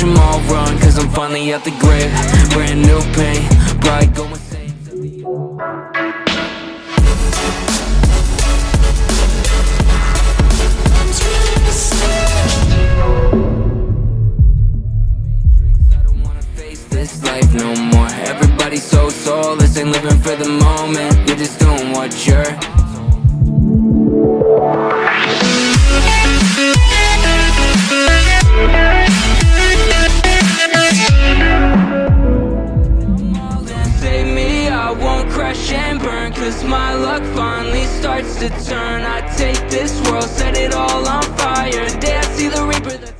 watch them all run Cause I'm finally at the grave. Brand new pain, bright going this life no more. Everybody's so soulless, ain't living for the moment. You're just doing what you're crash and burn Cause my luck finally starts to turn. I take this world, set it all on fire. Day I see the reaper